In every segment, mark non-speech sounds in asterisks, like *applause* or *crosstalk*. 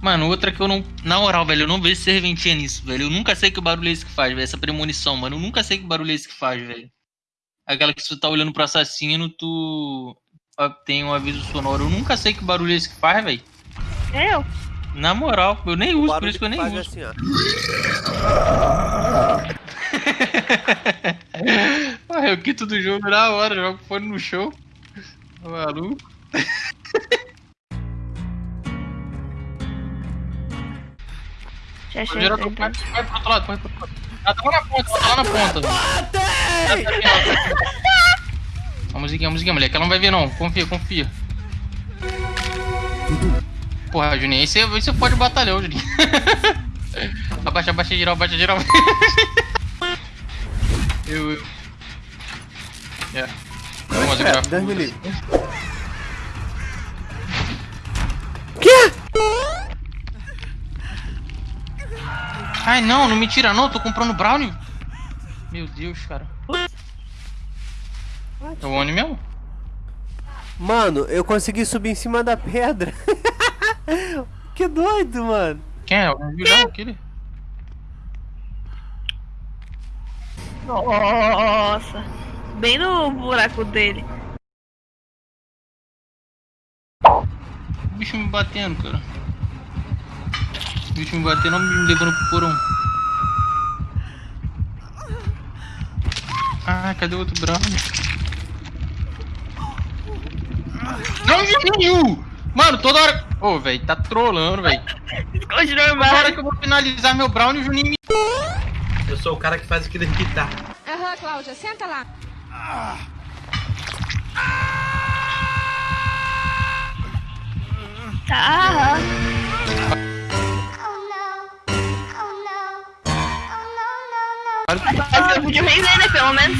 Mano, outra que eu não. Na moral, velho, eu não vejo serventia nisso, velho. Eu nunca sei que barulho é esse que faz, velho. Essa premonição, mano. Eu nunca sei que barulho é esse que faz, velho. Aquela que se tu tá olhando pro assassino, tu tem um aviso sonoro. Eu nunca sei que barulho é esse que faz, velho. Eu? Na moral, eu nem uso, por isso que eu nem faz uso. assim, ó. *laughs* Ah, eu quito do jogo na hora, jogo fone no show. Tá Maluco. *laughs* Já achei. Vai, vai pro outro lado, vai pro outro lado. Ah, tá lá na ponta, tá lá na ponta. A musiquinha, a musiquinha, moleque. Ela não vai ver, não. Confia, confia. Porra, Juninho, aí você, aí você pode batalhão, Juninho. *laughs* abaixa, abaixa geral, abaixa geral. *laughs* eu, eu. É. Vamos, É, geral. Deus Ai, não, não me tira não, tô comprando brownie. Meu Deus, cara. É o Oni mesmo? Mano, eu consegui subir em cima da pedra. *laughs* que doido, mano. Quem é? O vilão, aquele? Nossa. Bem no buraco dele. O bicho me batendo, cara. O bicho me batendo, me levando pro porão. Ah, cadê o outro brownie? Não, Juninho! Mano, toda hora... Ô, velho, tá trolando, velho. Esconde Toda hora que eu vou finalizar meu brownie, o Juninho me... Eu sou o cara que faz aquilo irritar. Aham, Cláudia, senta lá. Tá. Mas eu podia vender, né? Pelo menos.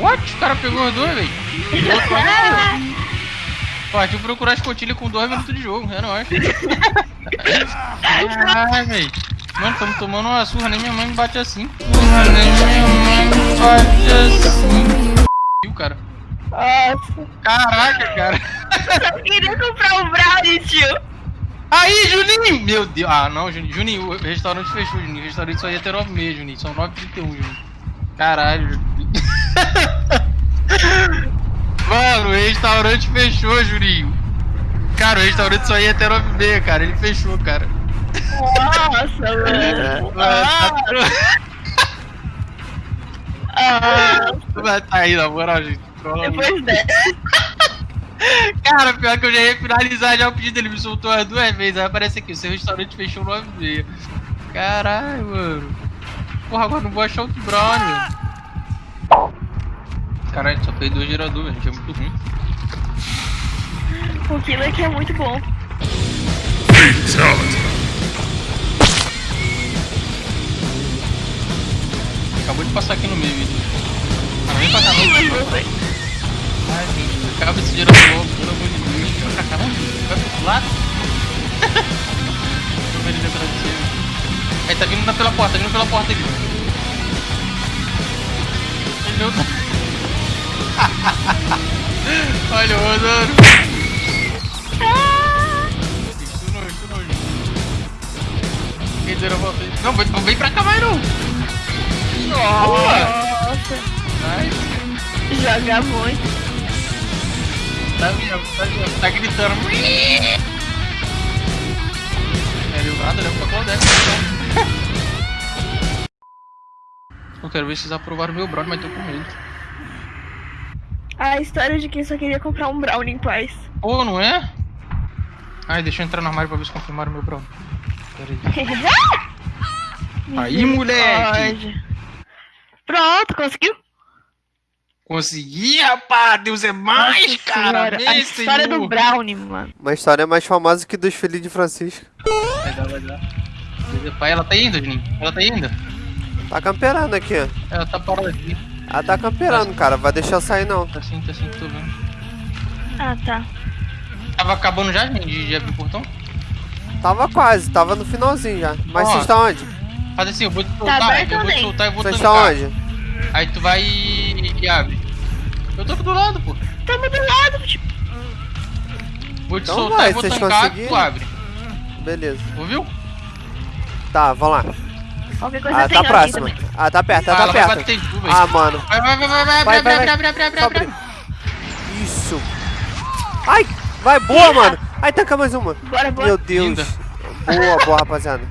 What? O cara pegou os dois, velho. *laughs* Eu procurar as cotilhas com dois minutos de jogo, é nóis. Ai, velho. Mano, tamo tomando uma surra, nem minha mãe me bate assim. Surra, nem minha mãe me bate assim. Viu, cara? Nossa. Caraca, cara. Eu queria comprar um brownie, tio. Aí, Juninho! Meu Deus. Ah, não, Juninho. Juninho, o restaurante fechou, Juninho. O restaurante só ia ter 9 meses, Juninho. São 9h31, Juninho. Caralho, Juninho. *laughs* Mano, o restaurante fechou, Juninho. Cara, o restaurante só ia até 9 h cara. Ele fechou, cara. Nossa, *laughs* mano. Mano, tá Ah, Vai tá aí, na moral, gente. Depois dessa. Cara, pior que eu já ia finalizar já o pedido, ele me soltou as duas vezes. Aí aparece aqui, o seu restaurante fechou 9 h Caralho, mano. Porra, agora não vou achar outro brownie. Caralho, só fez dois geradores, gente. É muito ruim. O Kilo aqui é muito bom. Acabou de passar aqui no meio, vídeo. Ah, vem pra cá, não. Ai, gente, acaba esse gerador logo, lado. Ele você. Aí, tá vindo pela porta, tá vindo pela porta aqui. Ele não tá... Olha o Rodoro. Isso não, isso não. Quem deu a volta aí? Não, vem, não vem pra cá mais não. Nossa. Nice. Joga muito. Tá mesmo, tá mesmo. Tá gritando. Eu quero ver se vocês aprovaram meu brownie, mas tô com medo. A história de quem só queria comprar um brownie em paz. Pô, não é? Ai, deixa eu entrar no armário pra ver se confirmaram meu brownie. Pera aí. *laughs* Aí, moleque! Pronto, conseguiu? Consegui, rapaz! Deus é mais, Nossa cara! Senhora, A história Senhor. do brownie, mano. Uma história mais famosa que dos filhos de Francisco. Vai dar, vai dar. Pai, ela tá indo, Juninho? Ela tá indo? Tá camperando aqui, ó. Ela tá parada aqui. Ela tá camperando, cara. Vai deixar eu sair, não. Tá assim, tá assim, tô vendo. Ah, tá. Tava acabando já, gente, de, abrir o portão? Tava quase, tava no finalzinho já. Mas vocês estão onde? Faz assim, eu vou te soltar, aberto eu vou te soltar e vou Vocês estão onde? Aí tu vai e, e abre. Eu tô aqui do lado, pô. Tamo do lado, tipo. Vou te Então soltar vai, e vou conseguiram? tu abre. Beleza. Ouviu? Tá, vamos lá. Qualquer coisa Ah, tá também. Ah, tá perto, Ah, tá ela vai perto. tu. Ah, mano. Vai, vai, vai, vai, vai, Vai, vai, vai, vai, vai. Isso. Ai, vai, boa, mano. Ai, tanca mais uma. Bora, bora. Meu Deus. Linda. Boa, boa, rapaziada.